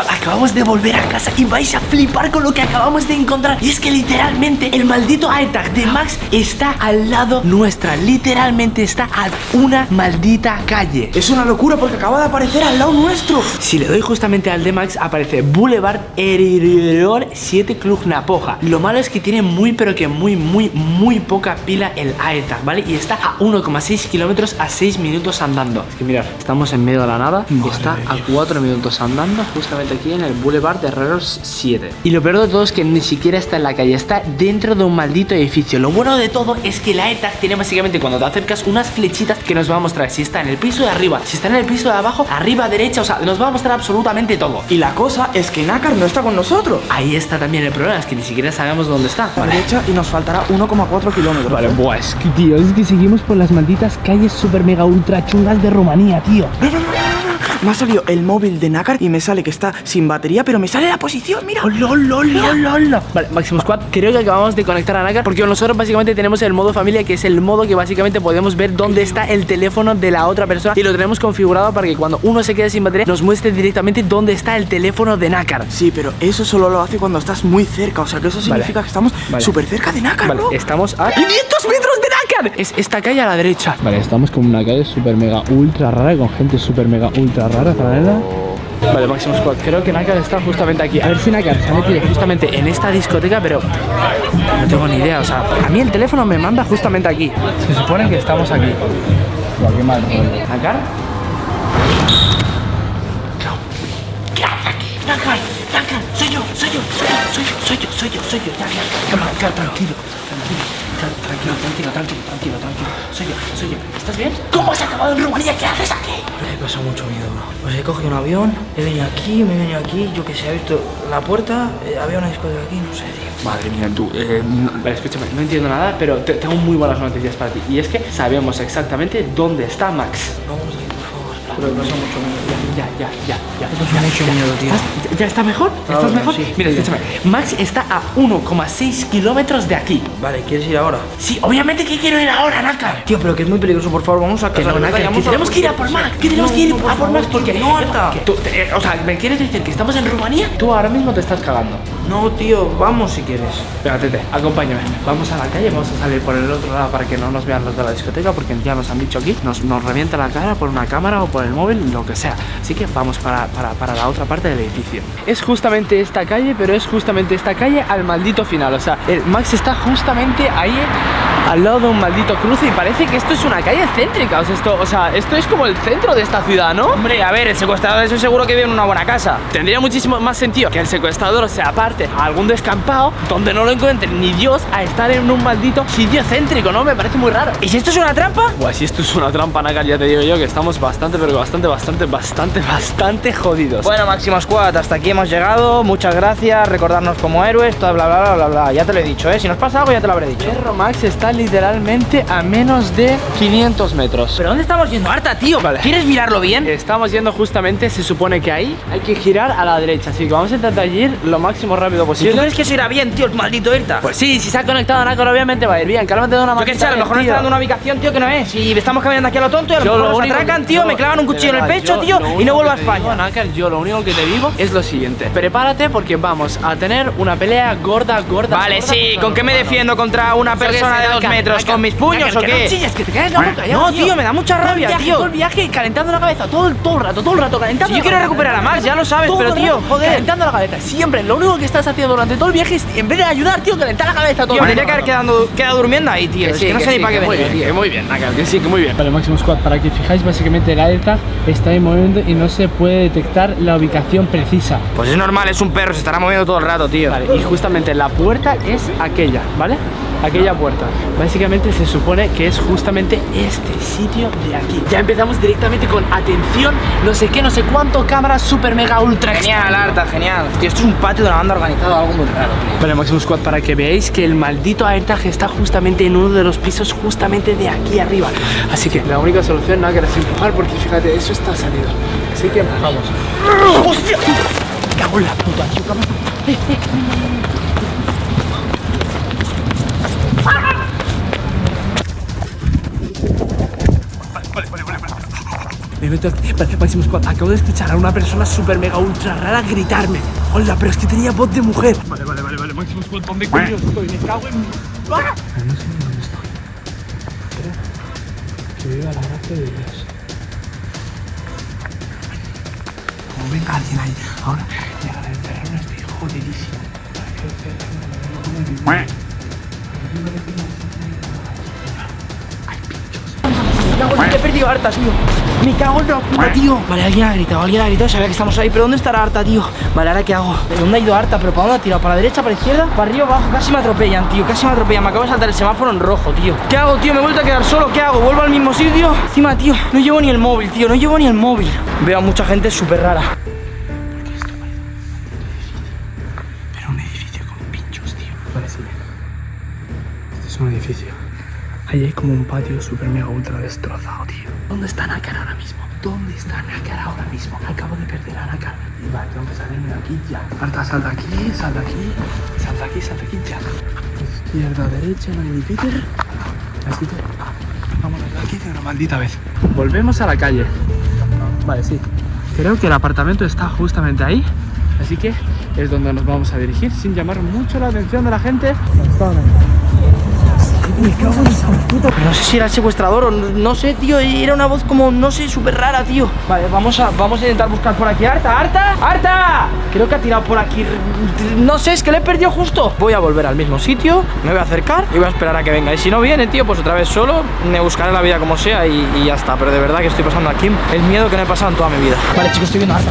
Acabamos de volver a casa y vais a flipar con lo que acabamos de encontrar. Y es que literalmente el maldito AirTag de Max está al lado nuestra. Literalmente está a una maldita calle. Es una locura porque acaba de aparecer al lado nuestro. Si le doy justamente al de Max, aparece Boulevard Eridor 7 Club Napoja. Lo malo es que tiene muy, pero que muy, muy, muy poca pila el AirTag, ¿vale? Y está a 1,6 kilómetros a 6 minutos andando. Es que mirad, estamos en medio de la nada y está a 4 minutos andando justamente aquí en el Boulevard de Herreros 7. Y lo peor de todo es que ni siquiera está en la calle, está dentro de un maldito edificio. Lo bueno de todo es que la AirTag tiene básicamente cuando te acercas unas flechitas que nos va a mostrar si está en el piso de arriba, si está en el piso de abajo, arriba, derecha, o sea, nos va a mostrar absolutamente todo. Y la cosa es que Nácar no está con nosotros. Ahí está también el problema, es que ni siquiera sabemos dónde está. A la derecha y nos faltará 1,4 kilómetros. Vale, buah, es que tío, es que seguimos por las malditas calles super mega ultra chungas de Rumanía, tío. Me ha salido el móvil de Nácar y me sale que está sin batería, pero me sale la posición, mira. Oh, lol. Vale, Máximo Squad, creo que acabamos de conectar a Nácar porque nosotros básicamente tenemos el modo familia, que es el modo que básicamente podemos ver dónde está el teléfono de la otra persona y lo tenemos configurado para que cuando uno se quede sin batería nos muestre directamente dónde está el teléfono de Nácar. Sí, pero eso solo lo hace cuando estás muy cerca, o sea que eso significa que estamos Vale. súper cerca de Nácar, Vale, bro. estamos a 500 metros de Nácar. Es esta calle a la derecha. Vale, estamos con una calle super mega ultra rara con gente super mega ultra rara, paralela. Vale, Máximo Squad, creo que Nácar está justamente aquí. A ver si Nácar se ha metido justamente en esta discoteca, pero no tengo ni idea. O sea, a mí el teléfono me manda justamente aquí. Se supone que estamos aquí. Buah, qué mal rollo. ¿Nácar? ¿Qué haces aquí? Nácar, Nácar, soy yo, soy yo, soy yo, soy yo, soy yo, soy yo, soy yo. Tranquilo, tranquilo. Tra- Tranquilo, tranquilo, tranquilo, tranquilo, tranquilo. Soy yo, soy yo. ¿Estás bien? ¿Cómo has acabado en Rumanía? ¿Qué haces aquí? Me he pasado mucho miedo, bro. Pues he cogido un avión, he venido aquí, me he venido aquí, yo que sé, he visto la puerta, eh, había una discoteca aquí, no sé, tío. Madre mía, tú. eh, no- vale, escúchame, no entiendo nada, pero te- tengo muy buenas noticias para ti. Y es que sabemos exactamente dónde está Max. Vamos favor. Pero me pasa mucho miedo. Ya, ya, ya, ya. Me pasa mucho miedo, tío. ¿Estás- ya, ya está mejor? ¿Estás Ahora mejor? sí. Mira, escúchame. Max está a 1,6 kilómetros de aquí. Vale, ¿quieres ir ahora? Sí, obviamente que quiero ir ahora, Naka. Tío, pero que es muy peligroso, por favor, vamos a Que casa. no, Naka, que tenemos que ir a por Max. Que tenemos No, que ir no, a por Max porque que no, te- o sea, ¿me quieres decir que estamos en Rumanía? Tú ahora mismo te estás cagando. No, tío, vamos si quieres. Venga, Tete, acompáñame. Vamos a la calle, vamos a salir por el otro lado para que no nos vean los de la discoteca, porque ya nos han dicho aquí, nos, nos revienta la cara por una cámara o por el móvil, lo que sea. Así que vamos para, para, para la otra parte del edificio. Es justamente esta calle, pero es justamente esta calle al maldito final. O sea, el Max está justamente ahí al lado de un maldito cruce y parece que esto es una calle céntrica. O sea, esto, o sea, esto es como el centro de esta ciudad, ¿no? Hombre, a ver, el secuestrador eso seguro que vive en una buena casa. Tendría muchísimo más sentido que el secuestrador se aparte a algún descampado donde no lo encuentre ni Dios a estar en un maldito sitio céntrico, ¿no? Me parece muy raro. ¿Y si esto es una trampa? Buah, si esto es una trampa, Naka, ya te digo yo que estamos bastante, pero bastante, bastante, bastante, bastante jodidos. Bueno, Máximo Squad, hasta aquí hemos llegado. Muchas gracias, recordarnos como héroes, todo bla bla bla bla bla. Ya te lo he dicho, ¿eh? Si nos pasa algo ya te lo habré dicho. Perro Max está literalmente a menos de 500 metros. ¿Pero dónde estamos yendo? Harta, tío. Vale. ¿Quieres mirarlo bien? Estamos yendo justamente, se supone que ahí hay que girar a la derecha, así que vamos a intentar ir lo máximo rápido ¿Y tú posible. crees que eso irá bien, tío, el maldito Irta? Pues sí, si se ha conectado Nacor obviamente va a ir bien. Cálmate de una Yo qué sé, a lo mejor nos está dando una ubicación, tío, que no es. Si estamos caminando aquí a lo tonto y a lo Yo mejor nos único atracan, tío, yo, me clavan un cuchillo en el pecho, yo tío, lo y no vuelvo a te digo, España. Nácar, yo lo único que te digo es lo siguiente. Prepárate porque vamos a tener una pelea gorda, gorda. Vale, gorda sí, ¿con qué me defiendo contra una Yo persona de dos metros? ¿Con mis puños o qué? No chilles, que te caes la boca, ya, No, tío, me da mucha rabia, viaje, tío. Todo el viaje calentando la cabeza, todo el, todo el rato, todo el rato calentando. Si yo la quiero cabeza, recuperar a Max, ya lo sabes, pero, tío, rato joder. Calentando la cabeza, siempre. Lo único que estás haciendo durante todo el viaje es, en vez de ayudar, tío, calentar la cabeza todo Tío, me el tendría que haber rato. quedado, quedado durmiendo ahí, tío. Es que no sé ni para qué Muy venir, bien, tío. que muy bien, que sí, que muy bien. Vale, Máximo Squad, para que fijáis, básicamente el AirTag está en movimiento y no se puede detectar la ubicación precisa. Pues es normal, es un perro, se estará moviendo todo el rato, tío. Vale, y justamente la puerta es aquella, ¿vale? Aquella puerta. Básicamente se supone que es justamente este sitio de aquí. Ya empezamos directamente con atención, no sé qué, no sé cuánto, cámaras super mega ultra Genial. Arta, genial. Tío, esto es un patio de una banda organizada, algo muy raro, tío. Vale, Máximo Squad, para que veáis que el maldito AirTag está justamente en uno de los pisos justamente de aquí arriba. Así que la única solución, nada, que es empujar porque fíjate, eso está salido. Así que vamos. ¡Hostia! Me cago en la puta, tío, cabrón. Eh, eh. Me meto aquí. Vale, Máximo Squad, acabo de escuchar a una persona súper mega ultra rara gritarme. Hola, pero es que tenía voz de mujer. Vale, vale, vale, vale. Máximo Squad, ¿dónde coño estoy? Me cago en mi. ¡Ah! No sé dónde estoy. Espera. Que viva la gracia de Dios. Como venga alguien ahí. Ahora, llegar a encerrarme estoy jodidísimo. Encerrarme, no puedo vivir. He perdido a tío. Me cago en la puta, tío. Vale, alguien ha gritado, alguien ha gritado, sabía que estamos ahí. Pero ¿dónde estará Arta, tío? Vale, ¿ahora qué hago? ¿De dónde ha ido Arta? ¿Pero para dónde ha tirado? ¿Para la derecha, para la izquierda? ¿Para arriba, abajo? Casi me atropellan, tío. Casi me atropellan. Me acabo de saltar el semáforo en rojo, tío. ¿Qué hago, tío? Me he vuelto a quedar solo. ¿Qué hago? ¿Vuelvo al mismo sitio? Encima, tío, no llevo ni el móvil, tío. No llevo ni el móvil. Veo a mucha gente súper rara. Es un edificio. Ahí hay como un patio súper mega ultra destrozado, tío. ¿Dónde está Nakar ahora mismo? ¿Dónde está Nakar ahora mismo? Acabo de perder a Nakar. Y vale, tengo que salirme de aquí ya. Marta, salta aquí, salta aquí, salta aquí, salta aquí ya. Izquierda, derecha, no hay ni Peter. ¿Es Peter? Vamos a aquí de una maldita vez. Volvemos a la calle. Vale, sí. Creo que el apartamento está justamente ahí. Así que es donde nos vamos a dirigir sin llamar mucho la atención de la gente. Pero no sé si era el secuestrador o no, no sé, tío. Era una voz como, no sé, súper rara, tío. Vale, vamos a, vamos a intentar buscar por aquí. ¡Arta, Arta! ¡Arta! Creo que ha tirado por aquí. No sé, es que le he perdido justo. Voy a volver al mismo sitio, me voy a acercar y voy a esperar a que venga. Y si no viene, tío, pues otra vez solo, me buscaré la vida como sea y, y ya está. Pero de verdad que estoy pasando aquí el miedo que no he pasado en toda mi vida. Vale, chicos, estoy viendo a Arta.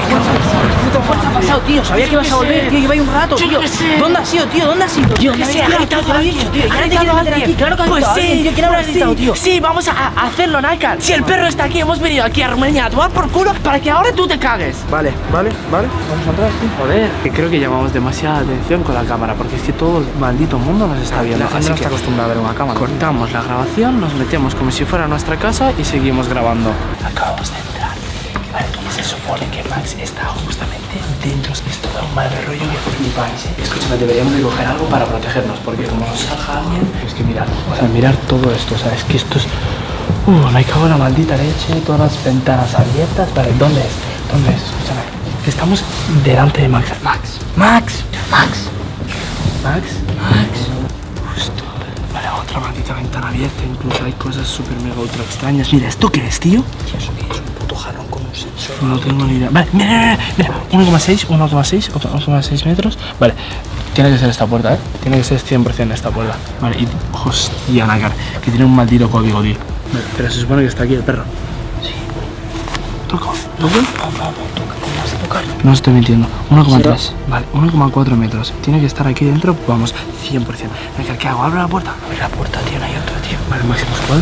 ¿Qué ha pasado, tío? Sabía que ibas a volver, tío. Lleva ahí un rato, tío. ¿Dónde has ido, tío? ¿Dónde has ido? Tío, que sé, ¿qué ha gritado he alguien. tío. Ha Ya te quieres meter aquí. Claro que ha Pues sí. ¿Quién habrá pues gritado, tío? Sí, vamos a, a hacerlo, Nakar. Si el perro está aquí, hemos venido aquí a Rumanía a tomar por culo para que ahora tú te cagues. Vale, vale, vale. Vamos a entrar, tío. Joder, que creo que llamamos demasiada atención con la cámara porque es que todo el maldito mundo nos está viendo. La gente no está acostumbrada a ver una cámara. cortamos la grabación, nos metemos como si fuera nuestra casa y seguimos grabando. Acabamos de se supone que Max está justamente dentro. Es todo un mal rollo que flipáis, ¿eh? Escúchame, deberíamos de coger algo para protegernos porque como nos salga alguien... Es que mirad, o sea, mirar todo esto, o sea, es que esto es... Uh, me cago en la maldita leche, todas las ventanas abiertas. Vale, ¿dónde es? ¿Dónde es? Escúchame. Estamos delante de Max. Max. Max. Max. Max. Max. Justo. Vale, otra maldita ventana abierta. Incluso hay cosas súper mega ultra extrañas. Mira, ¿esto qué es, tío? Es No tengo ni idea. Vale, mira, mira, mira. 1,6, 1,6, 1,6 metros. Vale, tiene que ser esta puerta, ¿eh? Tiene que ser 100% esta puerta. Vale, y hostia, Nakar, que tiene un maldito código, tío. Vale, pero se supone que está aquí el perro. Sí. Toca, ¿lo veo? No estoy mintiendo. 1,3. Vale, 1,4 metros. Tiene que estar aquí dentro, vamos, 100%. Nakar, ¿qué hago? ¿Abro la puerta? Abre la puerta, tío, no hay otro, tío. Vale, máximo squad.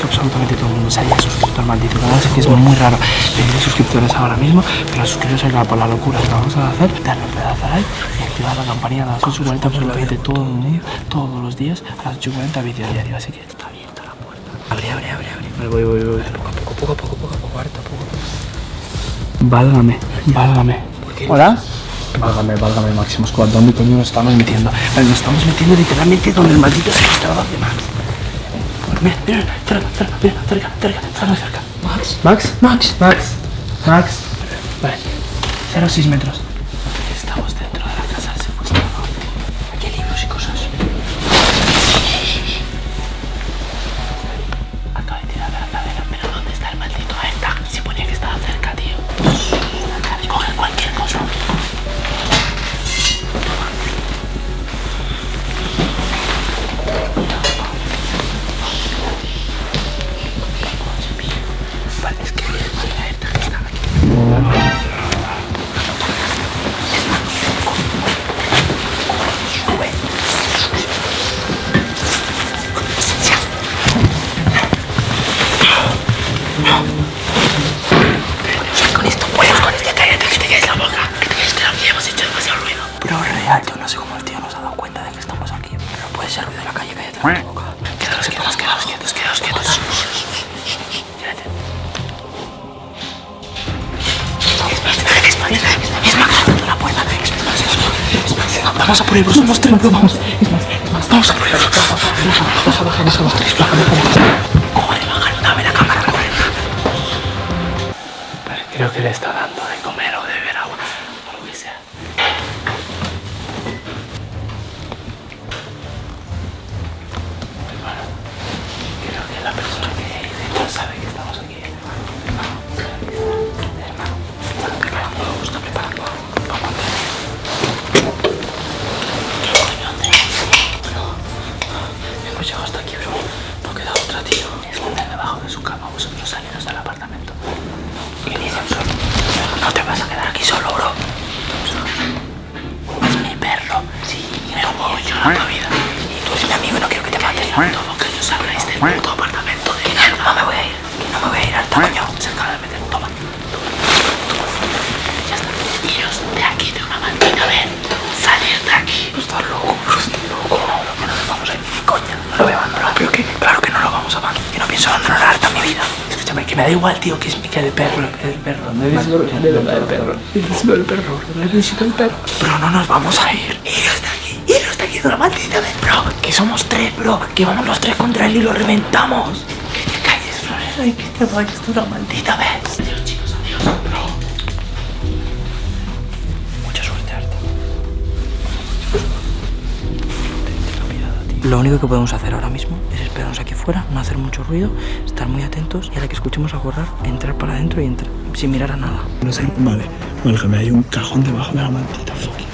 Que es absolutamente todo el mundo se haya suscrito al maldito canal. Sé que es muy raro pedir suscriptores ahora mismo, pero suscribiros a por la locura que vamos a hacer. Darle un pedazo a like y activar la campanilla a las 8.40 absolutamente todo el mundo, todos los días a las 8.40 vídeo diario. Así que está abierta la puerta. Abre, abre, abre, abre. Vale, voy, voy, voy. Poco a poco, poco a poco, poco a poco, harta, poco a poco. Válgame, válgame. ¿Hola? Válgame, válgame, Máximo Squad. ¿Dónde coño nos estamos metiendo? Nos estamos metiendo literalmente donde el maldito secuestrador de Max. Mira, mira, cerca, cerca, mira, cerca, cerca, muy cerca. Max. Max, Max, Max, Max. Vale, 0,6 metros. Vamos, tres, vamos. Es más, es más, vamos a correr. vamos baja, baja, los tres, baja, baja. Corre, baja, dame la cámara, corre. Vale, creo que le está dando, ¿eh? Que me da igual, tío, que es que el perro, el perro. Me necesito el perro. Necesito el perro, necesito el perro. Pero no nos vamos a ir. Iros de aquí, iros de aquí de una maldita vez, bro. Que somos tres, bro. Que vamos los tres contra él y lo reventamos. Que te calles, Florero, y que te vayas de una maldita vez. Lo único que podemos hacer ahora mismo es esperarnos aquí fuera, no hacer mucho ruido, estar muy atentos y a la que escuchemos a borrar, entrar para adentro y entrar sin mirar a nada. No sé, vale, me hay un cajón debajo de la maldita fucking.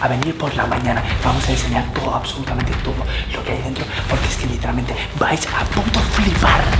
A venir por la mañana. Vamos a enseñar todo, absolutamente todo lo que hay dentro, porque es que literalmente vais a punto flipar.